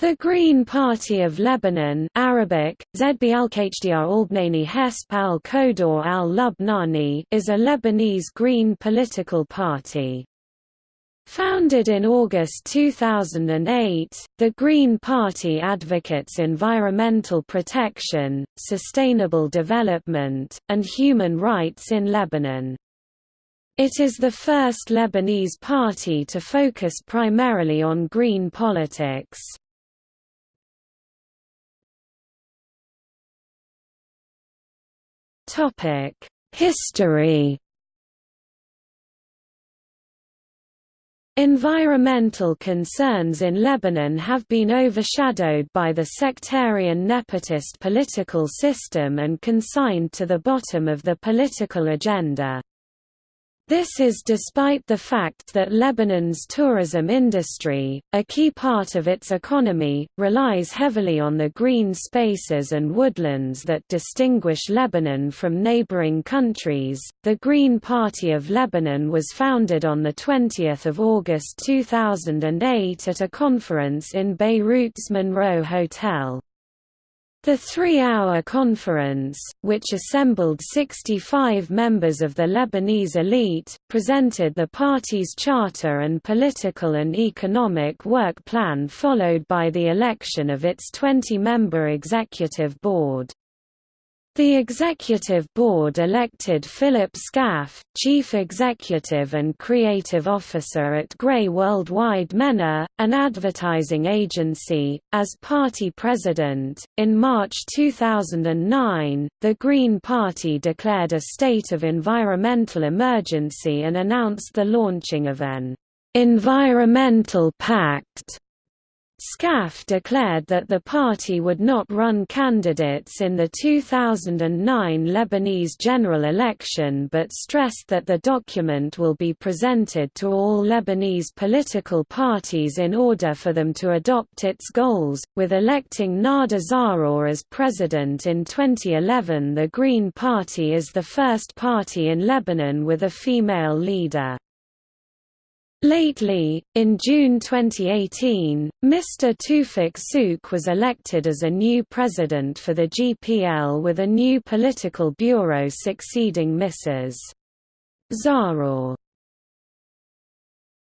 The Green Party of Lebanon Arabic, al-Lubnani is a Lebanese Green political party. Founded in August 2008, the Green Party advocates environmental protection, sustainable development, and human rights in Lebanon. It is the first Lebanese party to focus primarily on green politics. History Environmental concerns in Lebanon have been overshadowed by the sectarian nepotist political system and consigned to the bottom of the political agenda. This is despite the fact that Lebanon's tourism industry, a key part of its economy, relies heavily on the green spaces and woodlands that distinguish Lebanon from neighboring countries. The Green Party of Lebanon was founded on the 20th of August 2008 at a conference in Beirut's Monroe Hotel. The three-hour conference, which assembled 65 members of the Lebanese elite, presented the party's charter and political and economic work plan followed by the election of its 20-member executive board. The Executive Board elected Philip Skaff, Chief Executive and Creative Officer at Grey Worldwide MENA, an advertising agency, as party president. In March 2009, the Green Party declared a state of environmental emergency and announced the launching of an environmental pact Skaff declared that the party would not run candidates in the 2009 Lebanese general election but stressed that the document will be presented to all Lebanese political parties in order for them to adopt its goals. With electing Nada Zaarour as president in 2011, the Green Party is the first party in Lebanon with a female leader. Lately, in June 2018, Mr. Tufik Souk was elected as a new president for the GPL with a new political bureau succeeding Mrs. Zaarour.